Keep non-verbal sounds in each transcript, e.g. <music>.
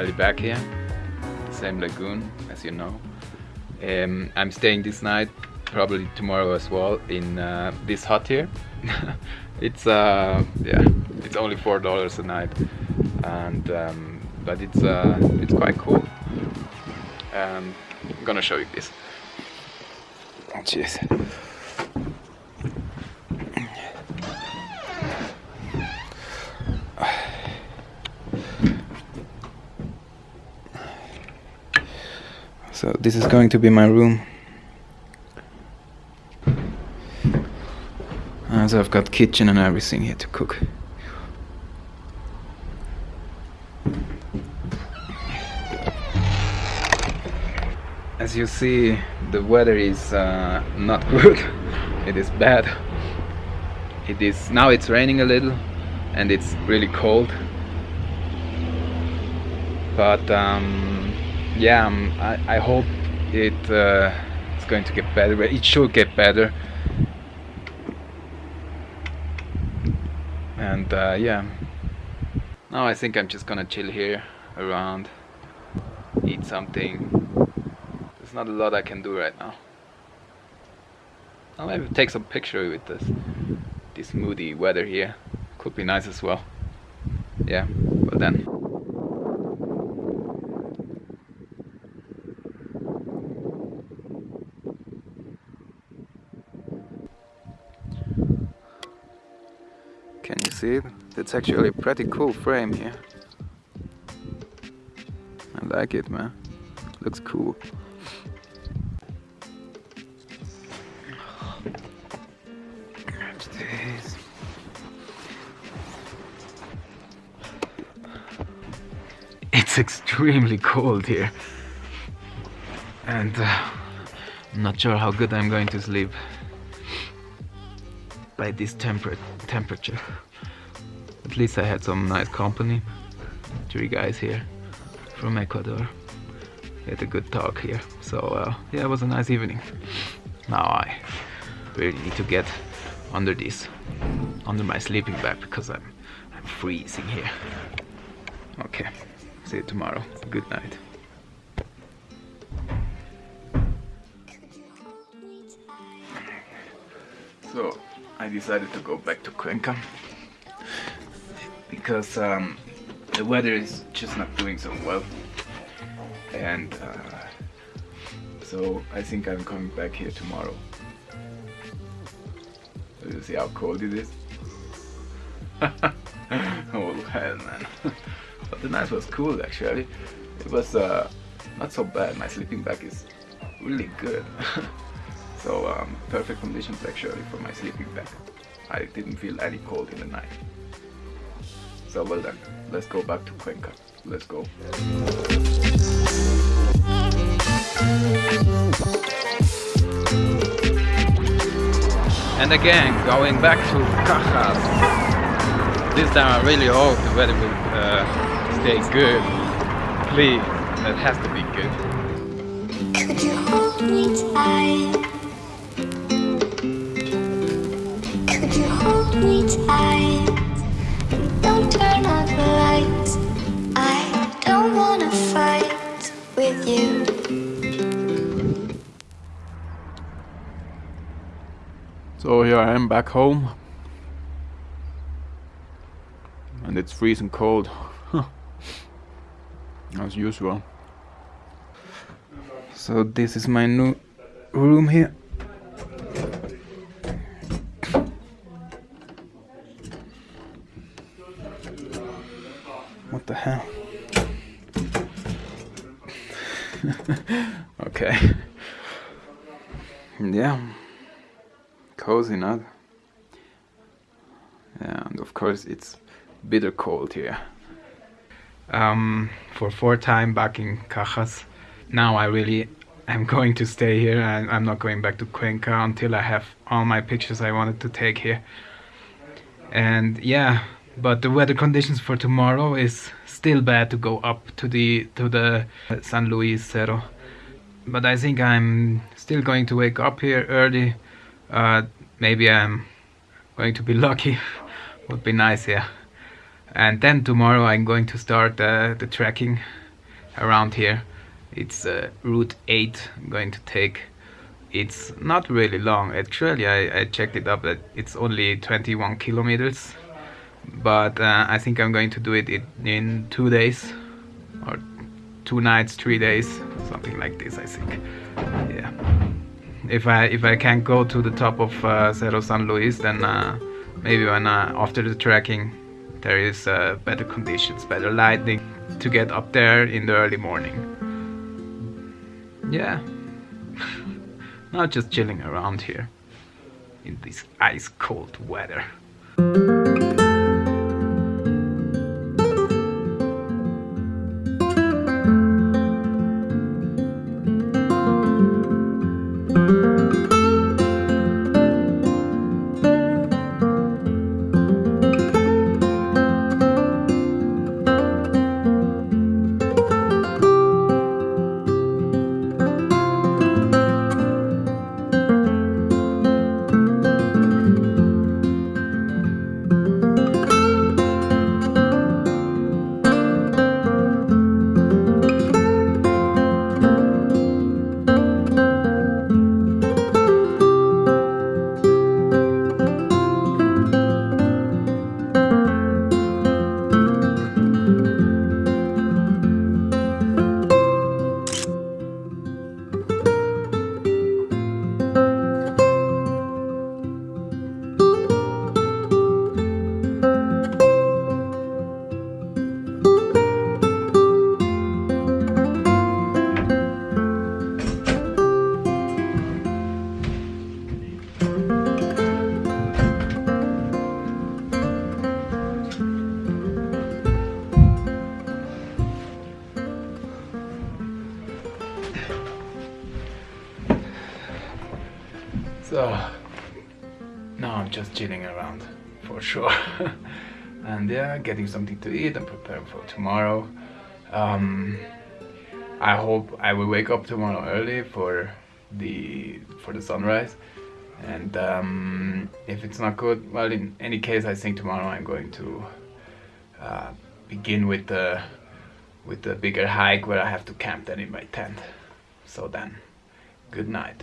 finally back here. Same lagoon, as you know. Um, I'm staying this night, probably tomorrow as well, in uh, this hut here. <laughs> it's uh, yeah, it's only four dollars a night, and um, but it's uh, it's quite cool. Um, I'm gonna show you this. Oh, So this is going to be my room. Uh, so I've got kitchen and everything here to cook. As you see, the weather is uh, not <laughs> good. it is bad. It is now. It's raining a little, and it's really cold. But um, yeah, um, I, I hope it uh, it's going to get better. It should get better. And uh, yeah, now I think I'm just gonna chill here around, eat something. There's not a lot I can do right now. I'll maybe take some picture with this this moody weather here. Could be nice as well. Yeah, but then. See it? It's actually a pretty cool frame here. I like it, man. Looks cool. It's extremely cold here. And uh, I'm not sure how good I'm going to sleep by this temper temperature. At least I had some nice company. Three guys here from Ecuador. We had a good talk here. So uh, yeah, it was a nice evening. Now I really need to get under this, under my sleeping bag because I'm, I'm freezing here. Okay, see you tomorrow. Good night. So I decided to go back to Cuenca because um, the weather is just not doing so well. And uh, so I think I'm coming back here tomorrow. You see how cold it is. <laughs> Oh hell man. <laughs> But the night was cool actually. It was uh, not so bad. My sleeping bag is really good. <laughs> So um, perfect conditions actually for my sleeping bag. I didn't feel any cold in the night so well then, let's go back to Cuenca. Let's go. And again, going back to Cajas. This time I really hope the weather will uh, stay good. Please, that has to be good. Could you hold me tight? So here I am back home. And it's freezing cold. <laughs> As usual. So this is my new room here. What the hell? <laughs> okay. <laughs> Yeah. Cozy, not? And of course it's bitter cold here. Um, for fourth time back in Cajas. Now I really am going to stay here and I'm not going back to Cuenca until I have all my pictures I wanted to take here. And yeah, but the weather conditions for tomorrow is still bad to go up to the to the San Luis Cerro but I think I'm still going to wake up here early uh, maybe I'm going to be <laughs> lucky. Would be nice yeah. And then tomorrow I'm going to start uh, the trekking around here. It's uh, route 8 I'm going to take. It's not really long actually. I, I checked it up that it's only 21 kilometers. But uh, I think I'm going to do it in two days or two nights three days something like this I think. Yeah if I if I can't go to the top of uh, Cerro San Luis then uh, maybe when uh, after the trekking there is uh, better conditions better lighting to get up there in the early morning yeah <laughs> not just chilling around here in this ice cold weather. Getting something to eat and preparing for tomorrow. Um, I hope I will wake up tomorrow early for the for the sunrise. And um, if it's not good, well, in any case, I think tomorrow I'm going to uh, begin with the with the bigger hike where I have to camp then in my tent. So then, good night.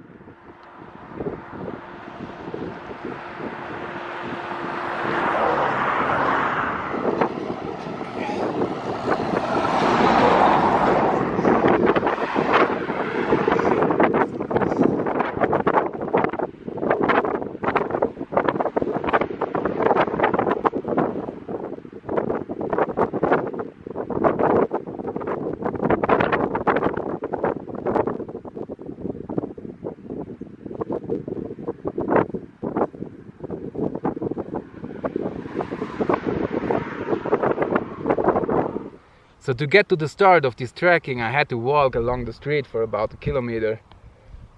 So to get to the start of this trekking, I had to walk along the street for about a kilometer.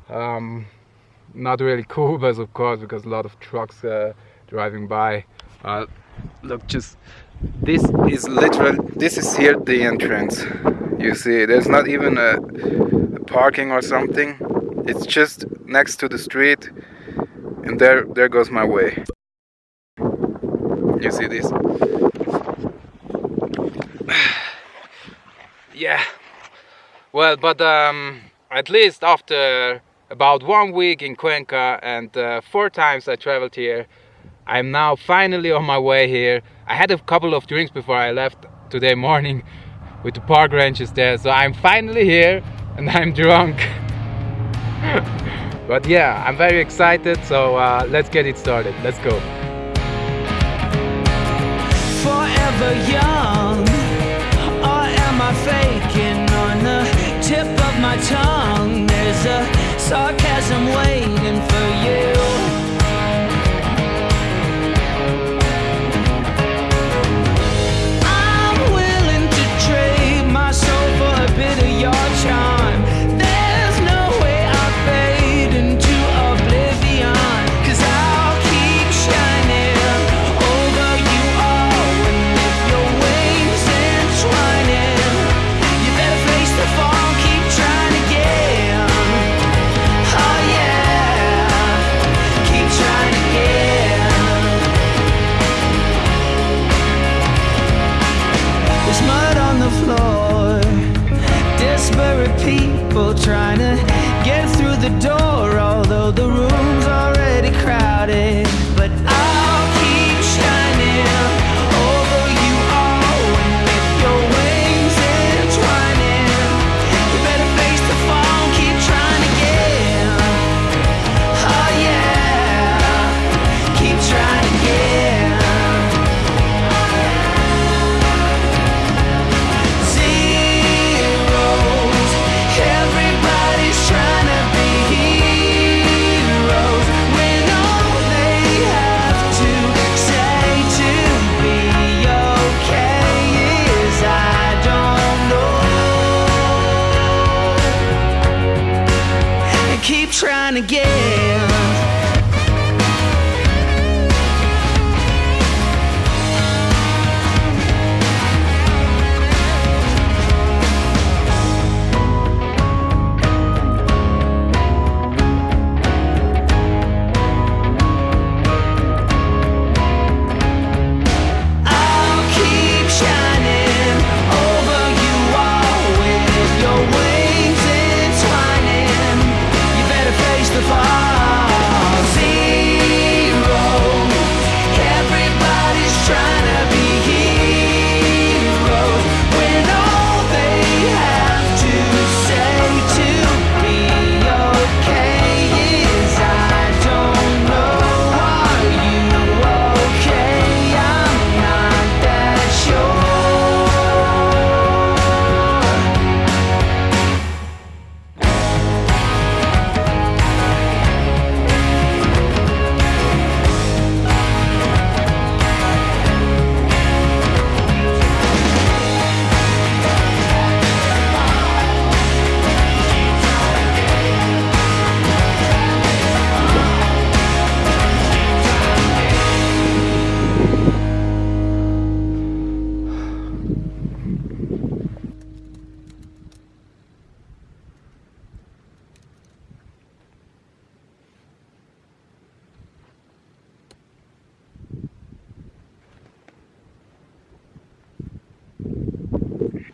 Um, not really <laughs> cool, but of course, because a lot of trucks uh, driving by. Uh, look, just this is literal. This is here the entrance. You see, there's not even a, a parking or something. It's just next to the street, and there, there goes my way. You see this? Yeah. Well but um, at least after about one week in Cuenca and uh, four times I traveled here I'm now finally on my way here. I had a couple of drinks before I left today morning <laughs> with the park ranches there so I'm finally here and I'm drunk. <laughs> But yeah I'm very excited so uh, let's get it started. Let's go. Forever young tongue. There's a sarcasm waiting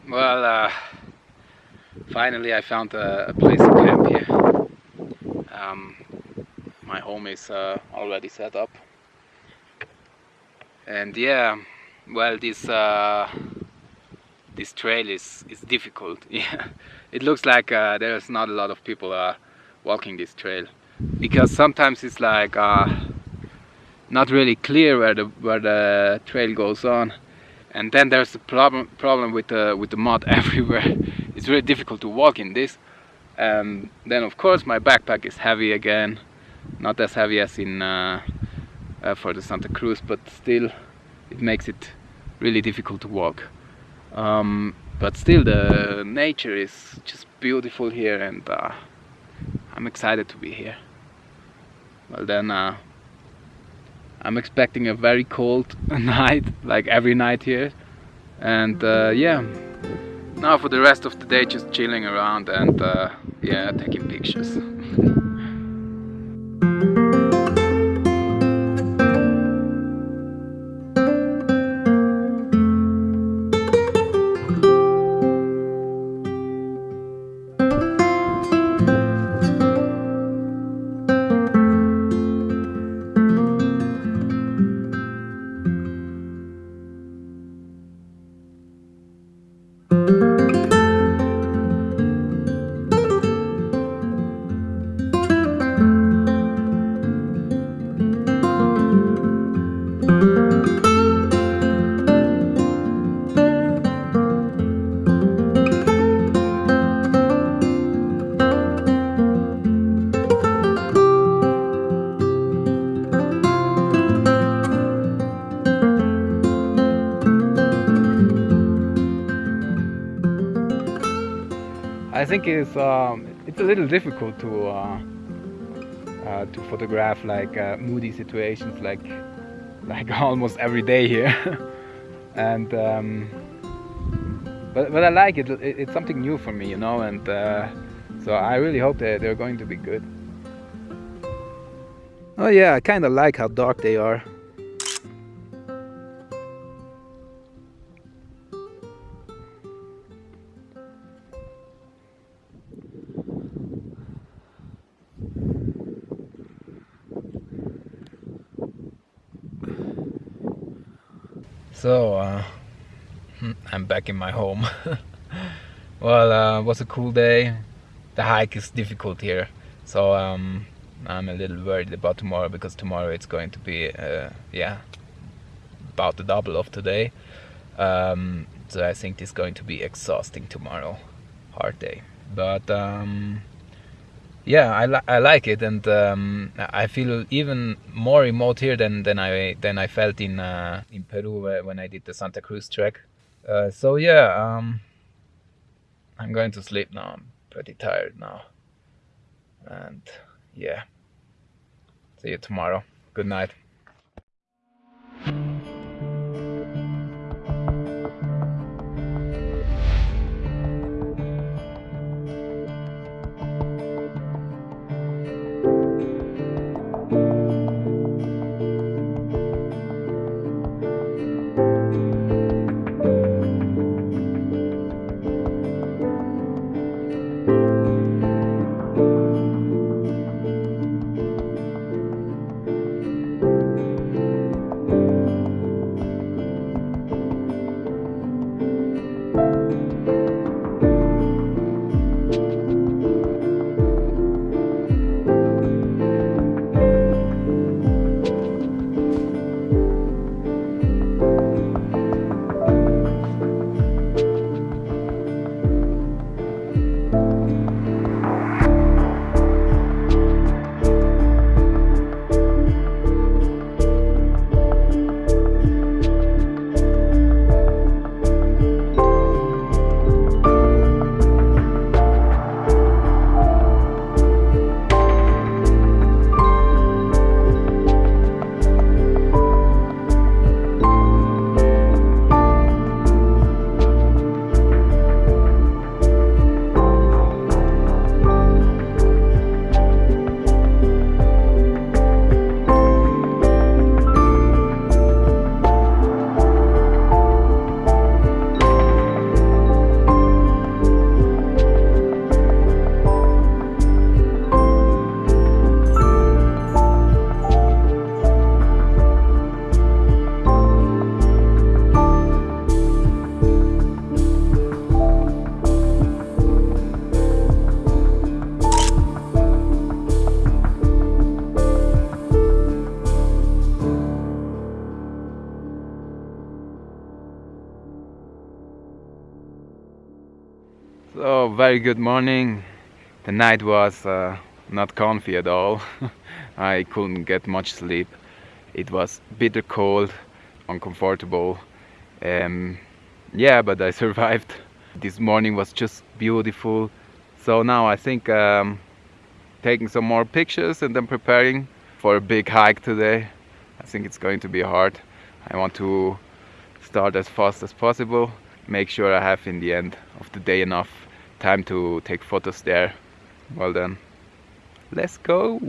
Well, uh, finally I found a, a place to camp here. Um, my home is uh, already set up. And yeah, well, this uh, this trail is is difficult. <laughs> Yeah, it looks like uh, there's not a lot of people uh, walking this trail because sometimes it's like uh, not really clear where the where the trail goes on and then there's the problem problem with the with the mud <laughs> everywhere. It's really difficult to walk in this. And then of course my backpack is heavy again. Not as heavy as in uh, uh, for the Santa Cruz but still it makes it really difficult to walk. Um, but still the nature is just beautiful here and uh, I'm excited to be here. Well then uh, I'm expecting a very cold <laughs> night, like every night here. And uh, yeah, now for the rest of the day, just chilling around and uh, yeah, taking pictures. <laughs> think it's um, it's a little difficult to uh, uh, to photograph like uh, moody situations like like <laughs> almost every day here, <laughs> and um, but but I like it. it. It's something new for me, you know, and uh, so I really hope that they're going to be good. Oh yeah, I kind of like how dark they are. I'm back in my home. <laughs> well, uh, it was a cool day. The hike is difficult here, so um, I'm a little worried about tomorrow because tomorrow it's going to be, uh, yeah, about the double of today. Um, so I think it's going to be exhausting tomorrow, hard day. But um, yeah, I, li I like it, and um, I feel even more remote here than, than I than I felt in uh, in Peru when I did the Santa Cruz trek. Uh, so yeah, um, I'm going to sleep now. I'm pretty tired now, and yeah, see you tomorrow. Good night. Very good morning. The night was uh, not comfy at all. <laughs> I couldn't get much sleep. It was bitter cold, uncomfortable. Um, yeah, but I <laughs> survived. This morning was just beautiful. So now I think um, taking some more pictures and then preparing for a big hike today. I think it's going to be hard. I want to start as fast as possible make sure I have in the end of the day enough time to take photos there. Well then, let's go!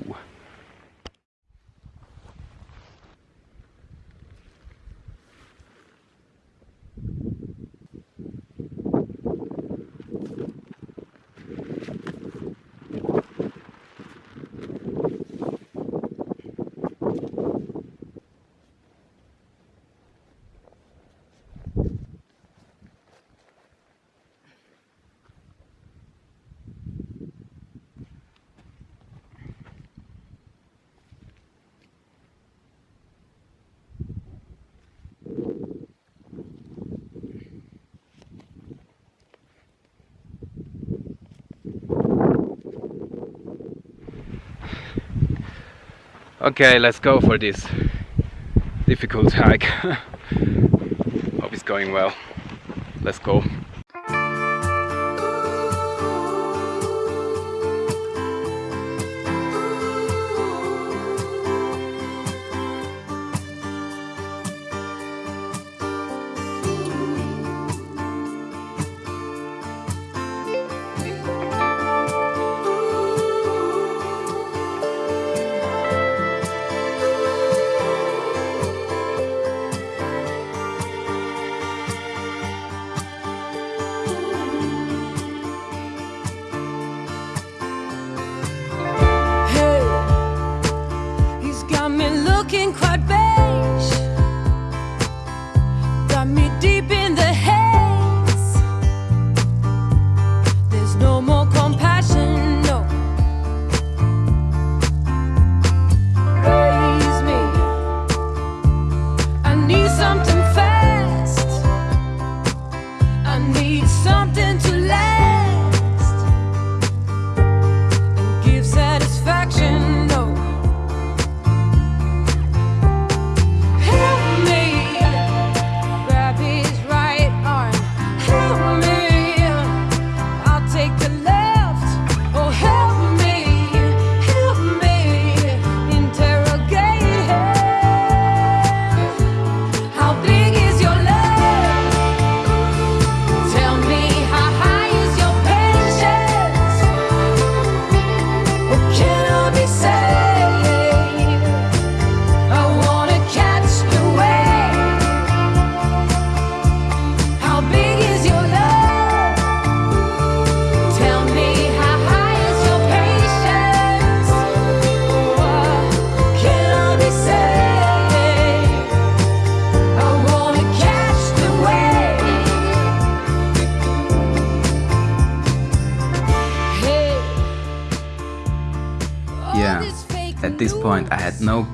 Okay, let's go for this difficult hike. <laughs> Hope it's going well. Let's go.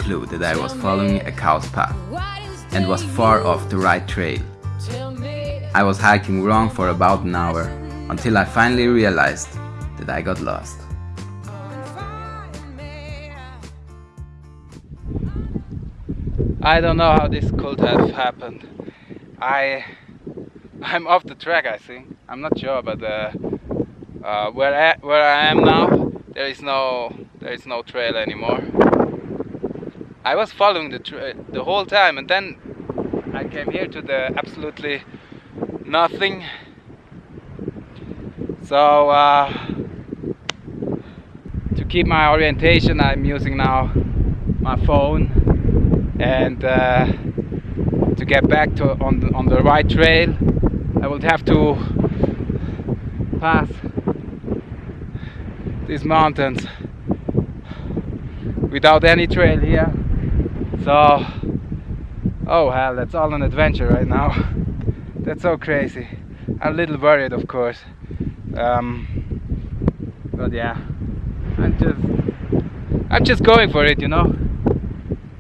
Clue that I was following a cow's path and was far off the right trail. I was hiking wrong for about an hour until I finally realized that I got lost. I don't know how this could have happened. I I'm off the track. I think I'm not sure, but uh, uh, where I, where I am now, there is no there is no trail anymore. I was following the the whole time, and then I came here to the absolutely nothing. So uh, to keep my orientation, I'm using now my phone and uh, to get back to on the, on the right trail I would have to pass these mountains without any trail here so oh hell that's all an adventure right now <laughs> that's so crazy I'm a little worried of course um, but yeah I'm just I'm just going for it you know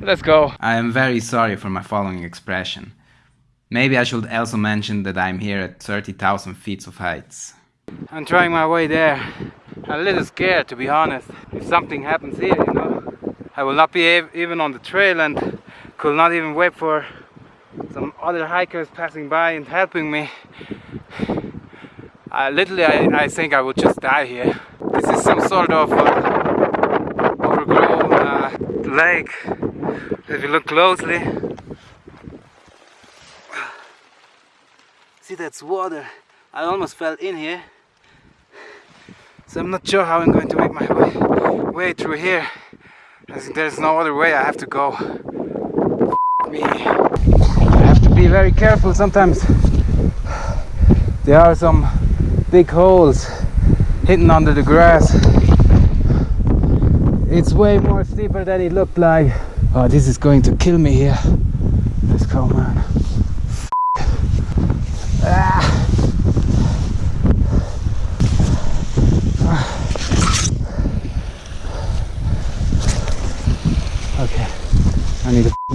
Let's go. I am very sorry for my following expression. Maybe I should also mention that I'm here at 30,000 feet of heights. I'm trying my way there. I'm a little scared to be honest. If something happens here, you know, I will not be even on the trail and could not even wait for some other hikers passing by and helping me. I literally, I, I think I would just die here. This is some sort of uh, overgrown uh, lake. If you look closely, see that's water. I almost fell in here. So I'm not sure how I'm going to make my way, way through here. There's no other way I have to go. Me. I have to be very careful sometimes. There are some big holes hidden under the grass. It's way more steeper than it looked like. Oh, this is going to kill me here. Let's go, man. Ah.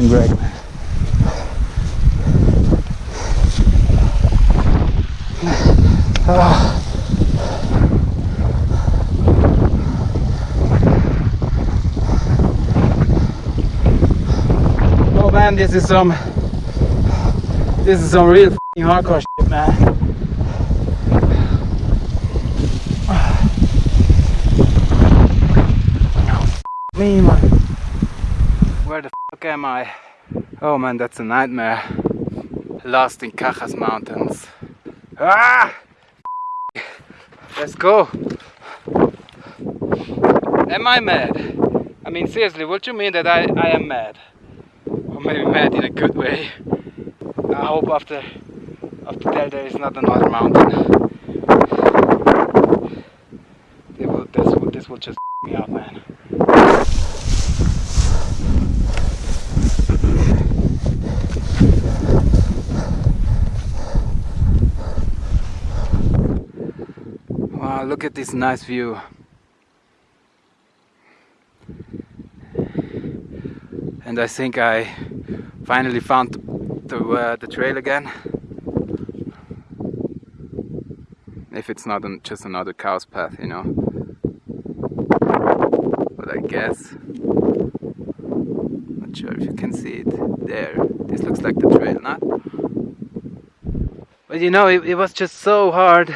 I need a man. Ah. Oh man, this is some this is some real hardcore shit, man. <sighs> Me, man. Where the fuck am I? Oh man, that's a nightmare. Lost in Cajas Mountains. Ah! Let's go. Am I mad? I mean, seriously, what you mean that I, I am mad? Or maybe mad in a good way. I hope after after there there is not another mountain. This, will, this will just me out, man. Wow, look at this nice view. And I think I finally found the, uh, the trail again. if it's not an, just another cow's path, you know. But I guess, not sure if you can see it there. This looks like the trail, not? But you know, it, it was just so hard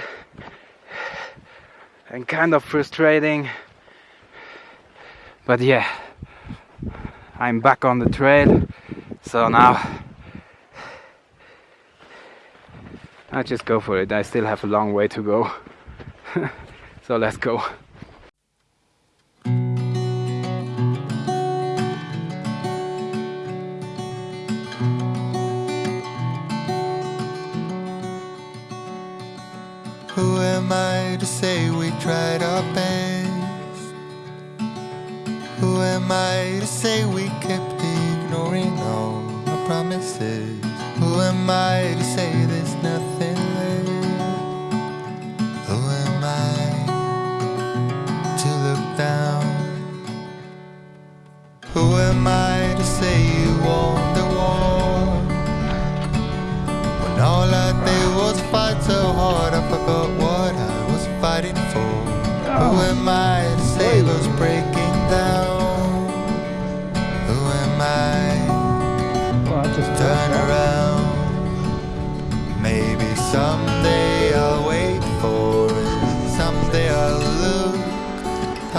and kind of frustrating. But yeah, I'm back on the trail, so now I just go for it. I still have a long way to go. <laughs> so let's go.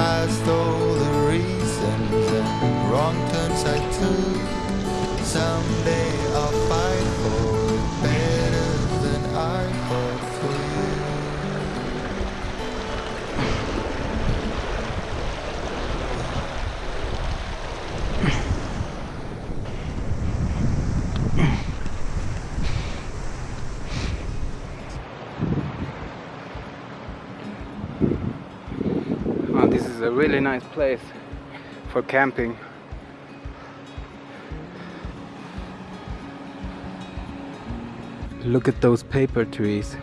Past all the reasons and wrong turns I took. Someday I'll fight really nice place for camping. Look at those paper trees.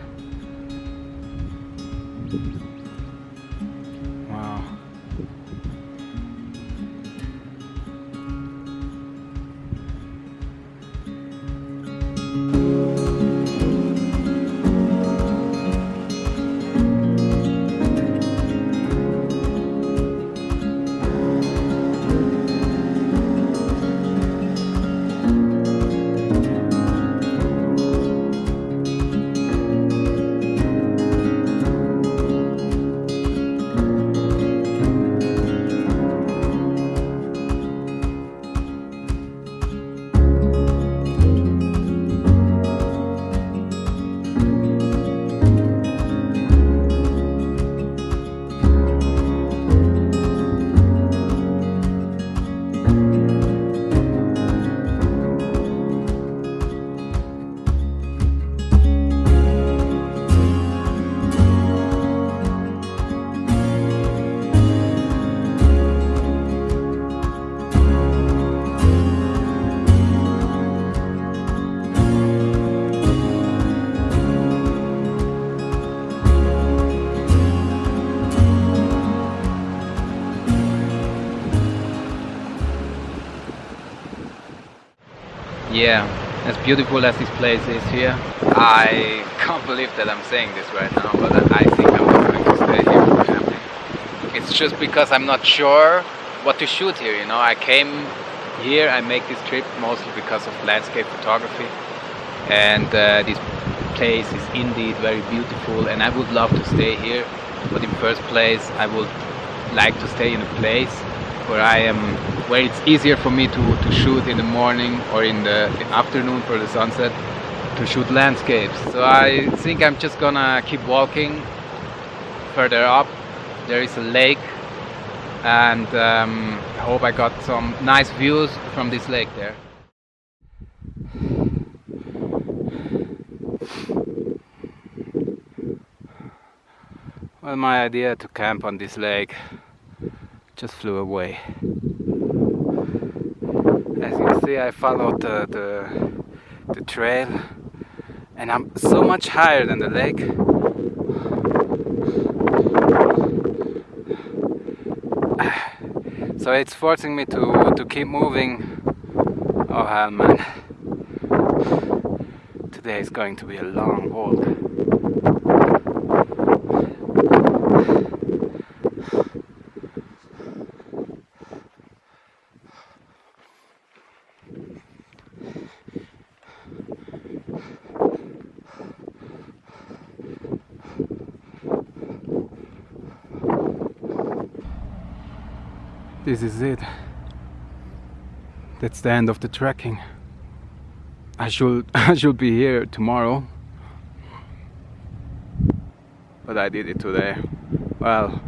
Yeah, as beautiful as this place is here, I can't believe that I'm saying this right now, but I think I'm going to stay here for camping. It's just because I'm not sure what to shoot here, you know. I came here, I make this trip mostly because of landscape photography, and uh, this place is indeed very beautiful, and I would love to stay here, but in first place, I would like to stay in a place where I am where it's easier for me to, to shoot in the morning or in the, afternoon for the sunset to shoot landscapes. So I think I'm just gonna keep walking further up. There is a lake and um, I hope I got some nice views from this lake there. Well, my idea to camp on this lake just flew away. See, I followed the, the, the trail and I'm so much higher than the lake. <sighs> So it's forcing me to, to keep moving. Oh hell man. Today is going to be a long walk. This is it. That's the end of the trekking. I should <laughs> I should be here tomorrow. But I did it today. Well,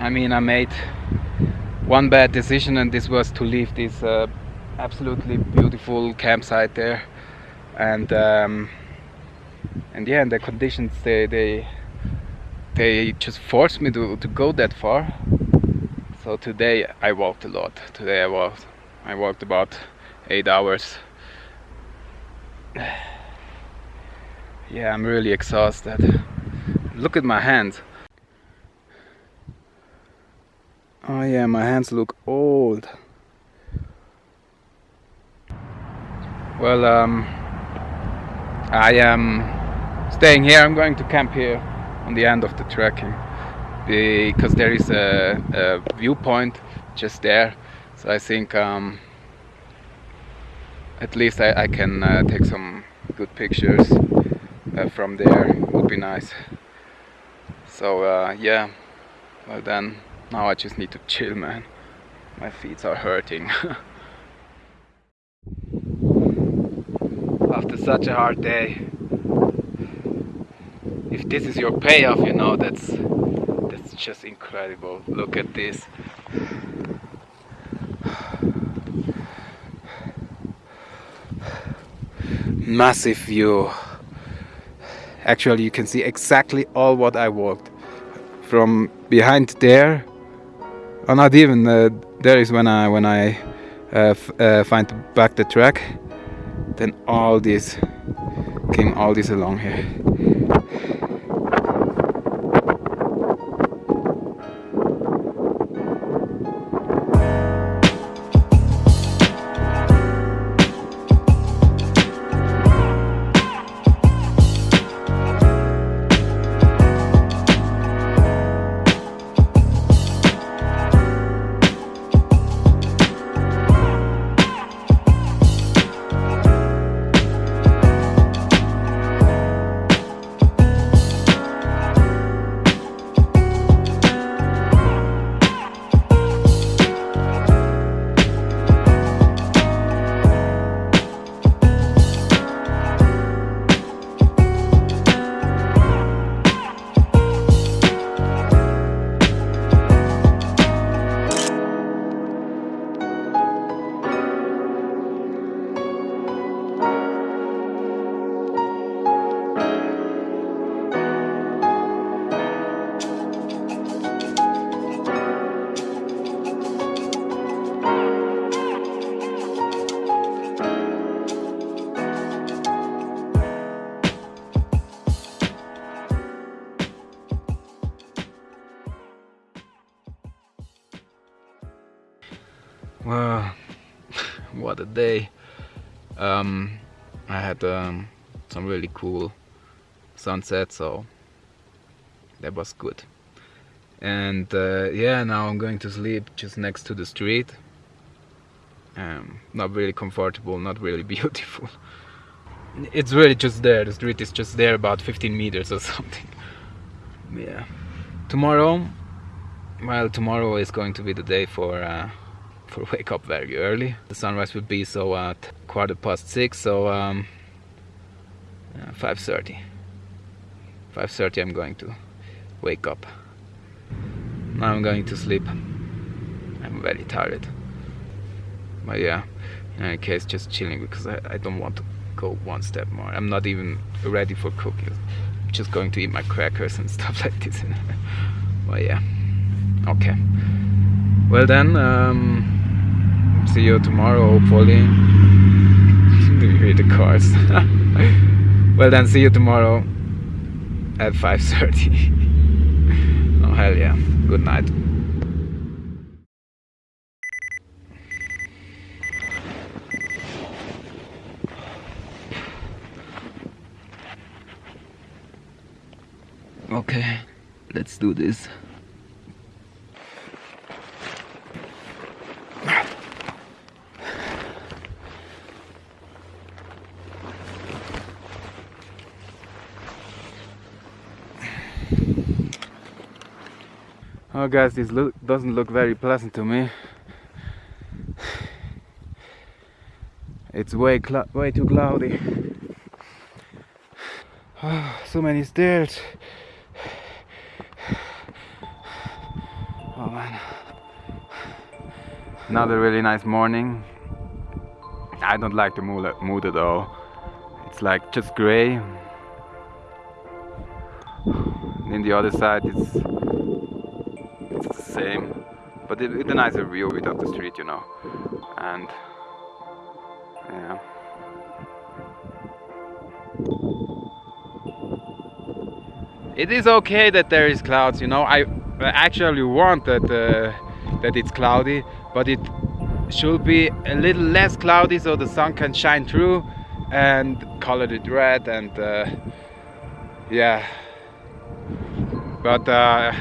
I mean, I made one bad decision, and this was to leave this uh, absolutely beautiful campsite there, and um, and yeah, and the conditions they they they just forced me to to go that far. So today I walked a lot. Today I walked I walked about eight hours. <sighs> Yeah, I'm really exhausted. Look at my hands. Oh yeah, my hands look old. Well, um, I am staying here. I'm going to camp here on the end of the trekking because there is a, a viewpoint just there. So I think um, at least I, I can uh, take some good pictures uh, from there. Would be nice. So uh, yeah, well then. Now I just need to <laughs> chill, man. My feet are hurting. <laughs> After such a hard day, if this is your payoff, you know, that's that's just incredible. Look at this. Massive view. Actually, you can see exactly all what I walked from behind there or not even uh, there is when I when I uh, uh, find back the track then all this came all this along here day. Um, I had um, some really cool sunset, so that was good. And uh, yeah, now I'm going to sleep just next to the street. Um, not really comfortable, not really <laughs> beautiful. It's really just there, the street is just there about 15 meters or <laughs> something. Yeah. Tomorrow, well, tomorrow is going to be the day for uh, for <laughs> wake up very early. The sunrise will be so at quarter past six, so um, 5.30. 5.30 I'm going to wake up. Now I'm going to sleep. I'm very tired. But yeah, in any case, just chilling because I, I don't want to go one step more. I'm not even ready for cooking. I'm just going to eat my crackers and <laughs> stuff like this. <laughs> but yeah, okay. Well then, um, see you tomorrow hopefully. <laughs> You hear the cars <laughs> well then see you tomorrow at 5.30 <laughs> oh hell yeah. Good night. Okay let's do this Oh guys, this look doesn't look very pleasant to me. It's way way too cloudy. Oh, <sighs> so many stairs. Oh man. Another really nice morning. I don't like the mood at all. It's like just gray. And the other side it's same, but it, it's a nicer view without the street, you know. And yeah. It is okay that there is clouds, you know. I actually want that uh, that it's cloudy, but it should be a little less cloudy so the sun can shine through and color it red and uh, yeah but uh,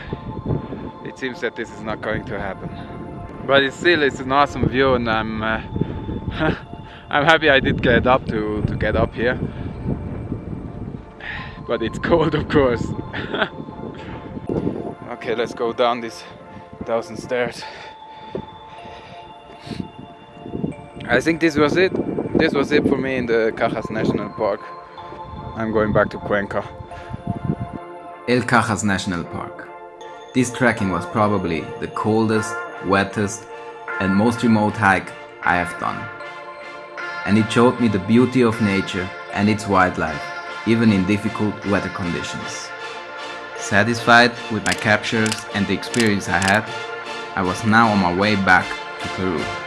it seems that this is not going to happen but it's still it's an awesome view and I'm uh, <laughs> I'm happy I did get up to, to get up here but it's <laughs> cold of course <laughs> okay let's go down these thousand stairs I think this was it. This was it for me in the Cajas National Park. I'm going back to Cuenca. El Cajas National Park. This trekking was probably the coldest, wettest and most remote hike I have done. And it showed me the beauty of nature and its wildlife, even in difficult weather conditions. Satisfied with my captures and the experience I had, I was now on my way back to Peru.